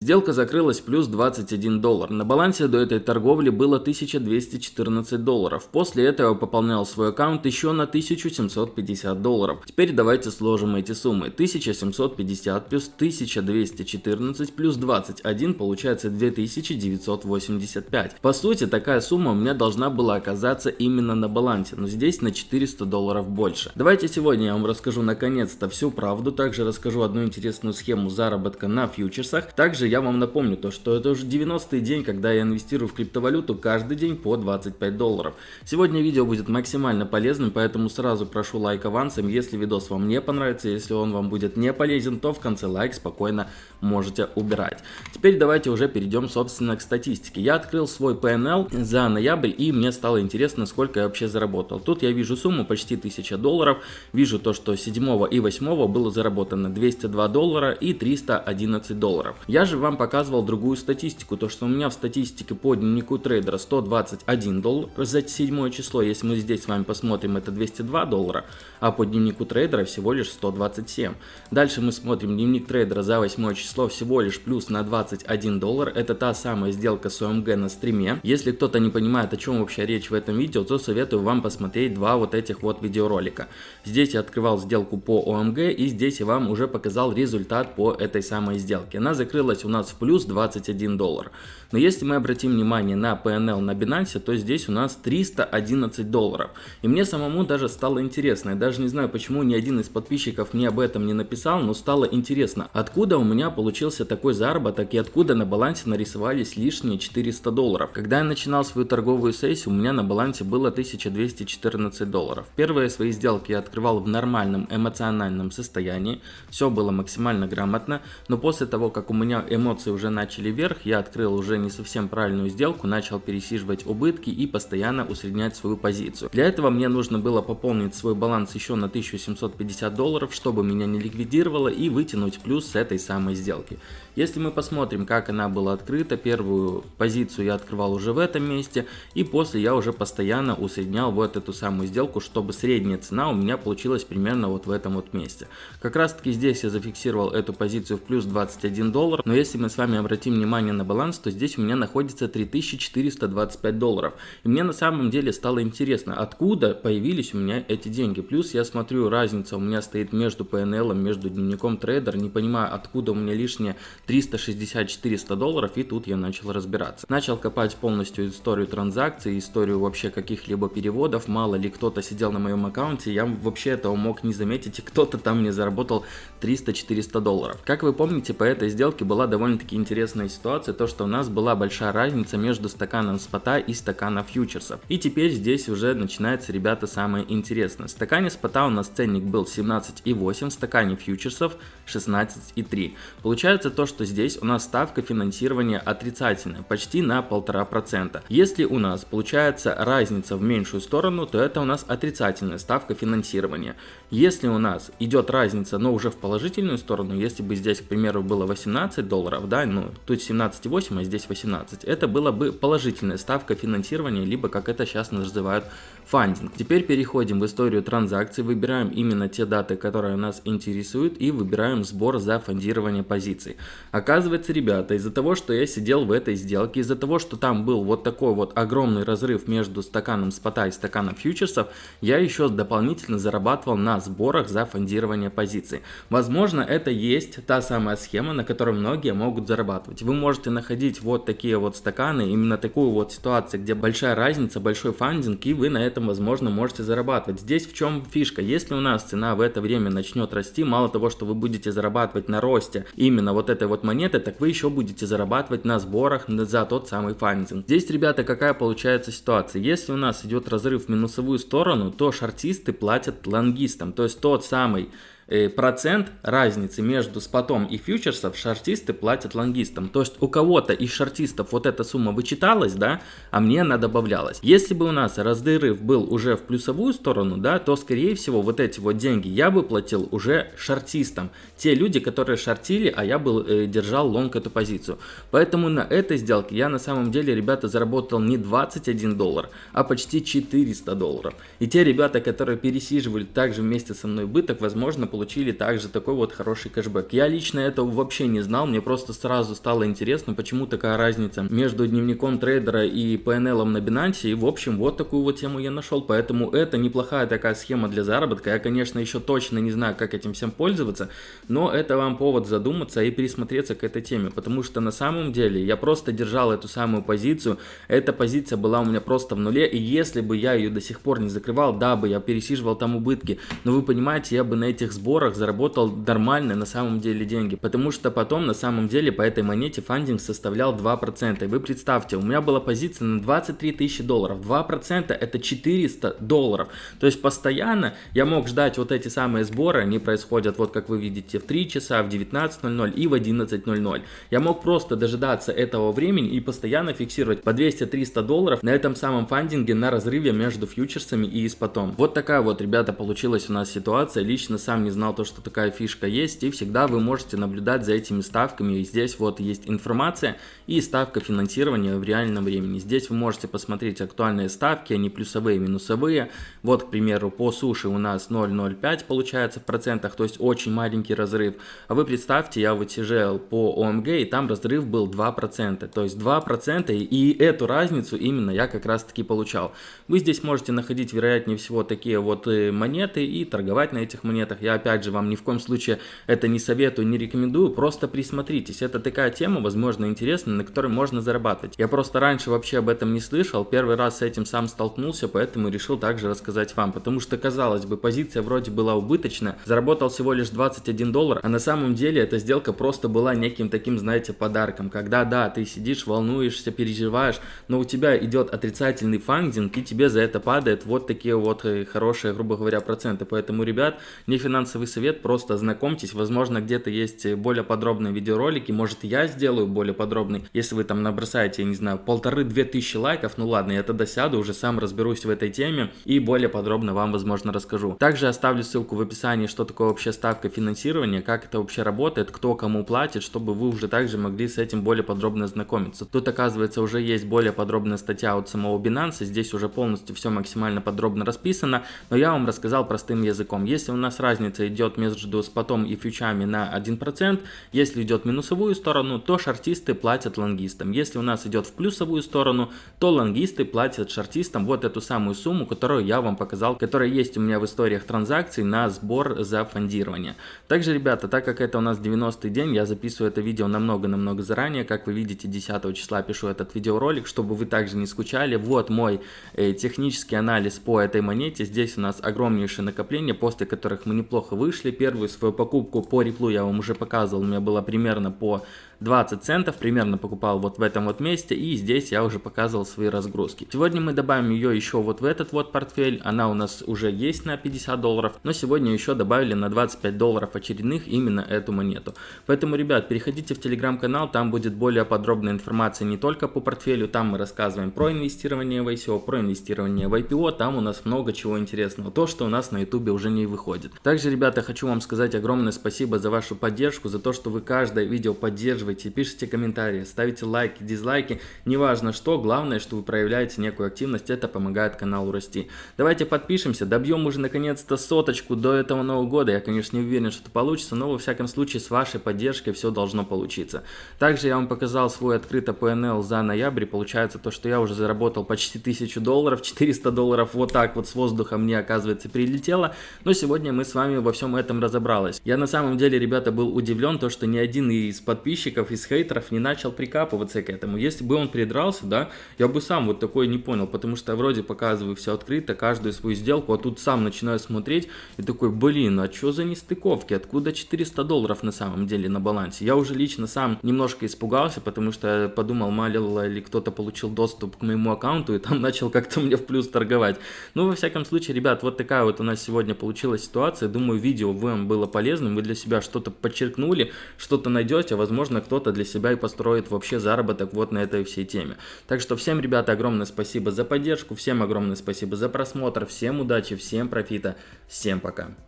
Сделка закрылась плюс 21 доллар. На балансе до этой торговли было 1214 долларов. После этого пополнял свой аккаунт еще на 1750 долларов. Теперь давайте сложим эти суммы. 1750 плюс 1214 плюс 21 получается 2985. По сути, такая сумма у меня должна была оказаться именно на балансе, но здесь на 400 долларов больше. Давайте сегодня я вам расскажу наконец-то всю правду. Также расскажу одну интересную схему заработка на фьючерсах. Также я вам напомню то, что это уже 90-й день, когда я инвестирую в криптовалюту каждый день по 25 долларов. Сегодня видео будет максимально полезным, поэтому сразу прошу лайк авансом, если видос вам не понравится, если он вам будет не полезен, то в конце лайк спокойно можете убирать. Теперь давайте уже перейдем собственно к статистике. Я открыл свой PNL за ноябрь и мне стало интересно, сколько я вообще заработал. Тут я вижу сумму почти 1000 долларов, вижу то, что 7 и 8 было заработано 202 доллара и 311 долларов. Я же вам показывал другую статистику, то что у меня в статистике по дневнику трейдера 121 доллар за седьмое число, если мы здесь с вами посмотрим, это 202 доллара, а по дневнику трейдера всего лишь 127. Дальше мы смотрим дневник трейдера за восьмое число всего лишь плюс на 21 доллар, это та самая сделка с ОМГ на стриме. Если кто-то не понимает, о чем вообще речь в этом видео, то советую вам посмотреть два вот этих вот видеоролика. Здесь я открывал сделку по ОМГ и здесь я вам уже показал результат по этой самой сделке. Она закрылась у нас в плюс 21 доллар. Но если мы обратим внимание на PNL на Binance, то здесь у нас 311 долларов. И мне самому даже стало интересно. Я даже не знаю, почему ни один из подписчиков мне об этом не написал, но стало интересно, откуда у меня получился такой заработок и откуда на балансе нарисовались лишние 400 долларов. Когда я начинал свою торговую сессию, у меня на балансе было 1214 долларов. Первые свои сделки я открывал в нормальном эмоциональном состоянии. Все было максимально грамотно. Но после того, как у меня эмоции уже начали вверх, я открыл уже не совсем правильную сделку, начал пересиживать убытки и постоянно усреднять свою позицию. Для этого мне нужно было пополнить свой баланс еще на 1750 долларов, чтобы меня не ликвидировало и вытянуть плюс с этой самой сделки. Если мы посмотрим, как она была открыта, первую позицию я открывал уже в этом месте, и после я уже постоянно усреднял вот эту самую сделку, чтобы средняя цена у меня получилась примерно вот в этом вот месте. Как раз таки здесь я зафиксировал эту позицию в плюс 21 доллар, но если мы с вами обратим внимание на баланс, то здесь у меня находится 3425 долларов. И мне на самом деле стало интересно, откуда появились у меня эти деньги. Плюс я смотрю, разница у меня стоит между PNL, между дневником трейдер, не понимаю, откуда у меня лишние 360-400 долларов, и тут я начал разбираться. Начал копать полностью историю транзакций, историю вообще каких-либо переводов, мало ли кто-то сидел на моем аккаунте, я вообще этого мог не заметить, и кто-то там мне заработал 300-400 долларов. Как вы помните, по этой сделке была довольно-таки интересная ситуация, то что у нас была большая разница между стаканом спота и стаканом фьючерсов. И теперь здесь уже начинается, ребята, самое интересное. В стакане спота у нас ценник был 17,8, в стакане фьючерсов 16,3. Получается то, что здесь у нас ставка финансирования отрицательная, почти на 1,5%. Если у нас получается разница в меньшую сторону, то это у нас отрицательная ставка финансирования. Если у нас идет разница, но уже в положительную сторону, если бы здесь, к примеру, было 18 долларов, да, ну, тут 17,8, а здесь 18, это была бы положительная ставка финансирования, либо как это сейчас называют фандинг. Теперь переходим в историю транзакций, выбираем именно те даты, которые нас интересуют и выбираем сбор за фондирование позиций. Оказывается, ребята, из-за того, что я сидел в этой сделке, из-за того, что там был вот такой вот огромный разрыв между стаканом спота и стаканом фьючерсов, я еще дополнительно зарабатывал на сборах за фондирование позиций. Возможно, это есть та самая схема, на которой многие могут зарабатывать. Вы можете находить вот такие вот стаканы, именно такую вот ситуацию, где большая разница, большой фандинг, и вы на этом, возможно, можете зарабатывать. Здесь в чем фишка? Если у нас цена в это время начнет расти, мало того, что вы будете зарабатывать на росте именно вот этой вот монеты, так вы еще будете зарабатывать на сборах за тот самый фандинг. Здесь, ребята, какая получается ситуация? Если у нас идет разрыв в минусовую сторону, то шартисты платят лонгистам, то есть тот самый процент разницы между спотом и фьючерсов шартисты платят лонгистам. То есть у кого-то из шартистов вот эта сумма вычиталась, да, а мне она добавлялась. Если бы у нас разрыв был уже в плюсовую сторону, да, то скорее всего вот эти вот деньги я бы платил уже шартистам. Те люди, которые шартили, а я был э, держал лонг эту позицию. Поэтому на этой сделке я на самом деле, ребята, заработал не 21 доллар, а почти 400 долларов. И те ребята, которые пересиживали также вместе со мной быток, возможно, получили также такой вот хороший кэшбэк. Я лично этого вообще не знал, мне просто сразу стало интересно, почему такая разница между дневником трейдера и PNL на Binance, и в общем вот такую вот тему я нашел, поэтому это неплохая такая схема для заработка, я конечно еще точно не знаю, как этим всем пользоваться, но это вам повод задуматься и присмотреться к этой теме, потому что на самом деле я просто держал эту самую позицию, эта позиция была у меня просто в нуле, и если бы я ее до сих пор не закрывал, да бы я пересиживал там убытки, но вы понимаете, я бы на этих сборах заработал нормально на самом деле деньги, потому что потом на самом деле по этой монете фандинг составлял 2%, и вы представьте, у меня была позиция на 23 тысячи долларов, 2% это 400 долларов, то есть постоянно я мог ждать вот эти самые сборы, они происходят вот как вы видите в 3 часа, в 19.00 и в 11.00, я мог просто дожидаться этого времени и постоянно фиксировать по 200-300 долларов на этом самом фандинге на разрыве между фьючерсами и испотом. Вот такая вот, ребята, получилась у нас ситуация. Лично сам не знал то, что такая фишка есть. И всегда вы можете наблюдать за этими ставками. И здесь вот есть информация и ставка финансирования в реальном времени. Здесь вы можете посмотреть актуальные ставки, они плюсовые, минусовые. Вот, к примеру, по суше у нас 0,05 получается в процентах, то есть очень маленький разрыв. А вы представьте, я вытяжел по ОМГ, и там разрыв был 2%. То есть 2%, и эту разницу именно я как раз таки получал. Вы здесь можете находить, вероятнее всего, такие вот э, монеты и торговать на этих монетах. Я опять же вам ни в коем случае это не советую, не рекомендую, просто присмотритесь. Это такая тема, возможно, интересная, на которой можно зарабатывать. Я просто раньше вообще об этом не слышал, первый раз с этим сам столкнулся, поэтому решил также рассказать вам. Потому что, казалось бы, позиция вроде была убыточная, заработал всего лишь 21 доллар, а на самом деле эта сделка просто была неким таким, знаете, подарком. Когда, да, ты сидишь, волнуешься, переживаешь, но у тебя идет отрицательный фандинг, и тебе за это падает вот такие вот э, хорошие, грубо говоря, проценты. Поэтому, ребят, не финансовый совет, просто знакомьтесь. Возможно, где-то есть более подробные видеоролики. Может, я сделаю более подробный. Если вы там набросаете, я не знаю, полторы-две тысячи лайков, ну ладно, я тогда сяду, уже сам разберусь в этой теме и более подробно вам, возможно, расскажу. Также оставлю ссылку в описании, что такое вообще ставка финансирования, как это вообще работает, кто кому платит, чтобы вы уже также могли с этим более подробно знакомиться. Тут, оказывается, уже есть более подробная статья от самого Binance, здесь уже полностью все максимально подробно расписано, но я вам рассказал простым языком. Если у нас разница идет между спотом и фьючами на 1%, если идет в минусовую сторону, то шартисты платят лонгистам. Если у нас идет в плюсовую сторону, то лонгисты платят шартистам вот эту самую сумму, которую я вам показал, которая есть у меня в историях транзакций на сбор за фондирование. Также, ребята, так как это у нас 90 день, я записываю это видео намного-намного заранее. Как вы видите, 10 числа пишу этот видеоролик, чтобы вы также не скучали. Вот мой э, технический анализ по этой монете. Здесь у нас огромнейшее накопление, после которых мы неплохо вышли. Первую свою покупку по реплу я вам уже показывал, у меня было примерно по 20 центов, примерно покупал вот в этом вот месте, и здесь я уже показывал свои разгрузки. Сегодня мы добавим ее еще вот в этот вот портфель, она у нас уже есть на 50 долларов, но сегодня еще добавили на 25 долларов очередных именно эту монету. Поэтому, ребят, переходите в телеграм-канал, там будет более подробная информация не только по портфелю, там мы рассказываем про инвестирование в ICO, про инвестирование в IPO, там у нас много чего интересного, то, что у нас на ютубе уже не выходит. Также, ребята, хочу вам сказать огромное спасибо за вашу поддержку, за то, что вы каждое видео поддерживаете поддерживаете, пишите комментарии, ставите лайки, дизлайки, неважно что, главное, что вы проявляете некую активность, это помогает каналу расти. Давайте подпишемся, добьем уже наконец-то соточку до этого Нового года, я конечно не уверен, что это получится, но во всяком случае с вашей поддержкой все должно получиться. Также я вам показал свой открытый PNL за ноябрь, получается то, что я уже заработал почти 1000 долларов, 400 долларов вот так вот с воздуха мне оказывается прилетело, но сегодня мы с вами во всем этом разобрались. Я на самом деле, ребята, был удивлен, то, что ни один из подписчиков критиков, из хейтеров не начал прикапываться к этому. Если бы он придрался, да, я бы сам вот такой не понял, потому что я вроде показываю все открыто, каждую свою сделку, а тут сам начинаю смотреть и такой, блин, а что за нестыковки, откуда 400 долларов на самом деле на балансе? Я уже лично сам немножко испугался, потому что подумал, мало ли кто-то получил доступ к моему аккаунту и там начал как-то мне в плюс торговать. Ну, во всяком случае, ребят, вот такая вот у нас сегодня получилась ситуация. Думаю, видео вам было полезным, вы для себя что-то подчеркнули, что-то найдете, возможно, кто-то для себя и построит вообще заработок вот на этой всей теме. Так что всем, ребята, огромное спасибо за поддержку, всем огромное спасибо за просмотр, всем удачи, всем профита, всем пока.